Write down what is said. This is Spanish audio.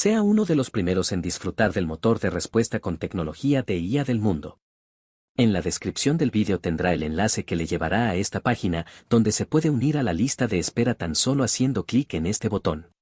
Sea uno de los primeros en disfrutar del motor de respuesta con tecnología de IA del mundo. En la descripción del vídeo tendrá el enlace que le llevará a esta página, donde se puede unir a la lista de espera tan solo haciendo clic en este botón.